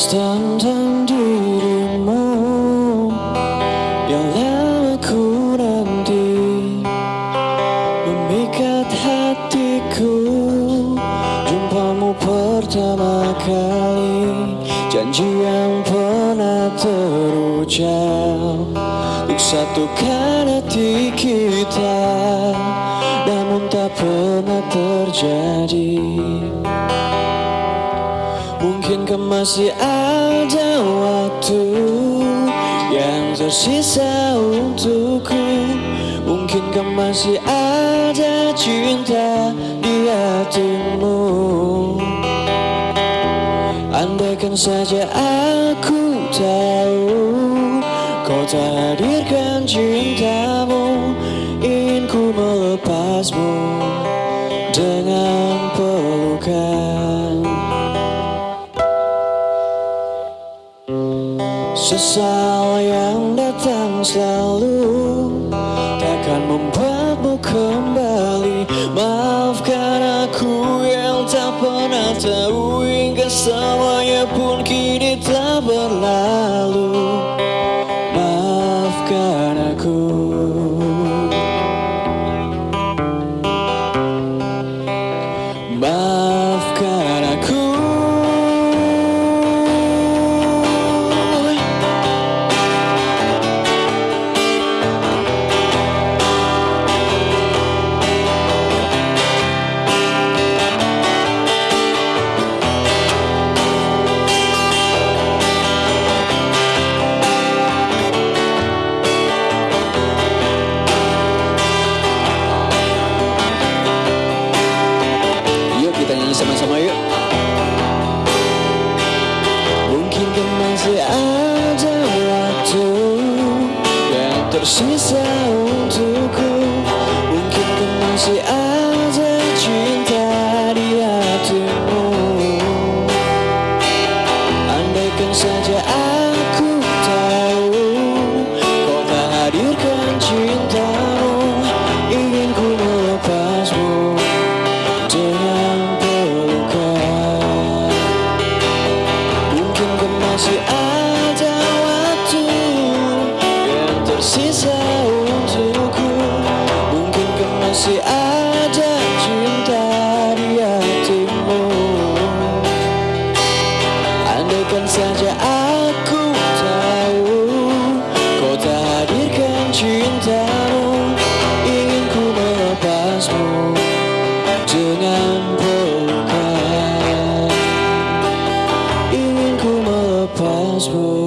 Sekilas tentang dirimu Yang lama ku nanti. Memikat hatiku Jumpamu pertama kali. Janji yang pernah terucap Untuk satukan hati kita. Namun tak pernah terjadi Mungkinkah masih ada waktu Yang tersisa untukku? Mungkinkah masih ada cinta di hatimu? Andaikan saja aku tahu Kau tak hadirkan cintamu Ingin ku melepasmu Dengan pelukan Sesal yang datang selalu Takkan membuatmu kembali. Maafkan aku yang tak pernah tahu Hingga semuanya pun kini telah berlalu. Maafkan aku. Maafkan masih ada waktu Yang tersisa untukku. Mungkin masih ada Andaikan saja aku tahu Kau tak hadirkan cintamu. Ingin ku melepasmu dengan pelukan Ingin ku melepasmu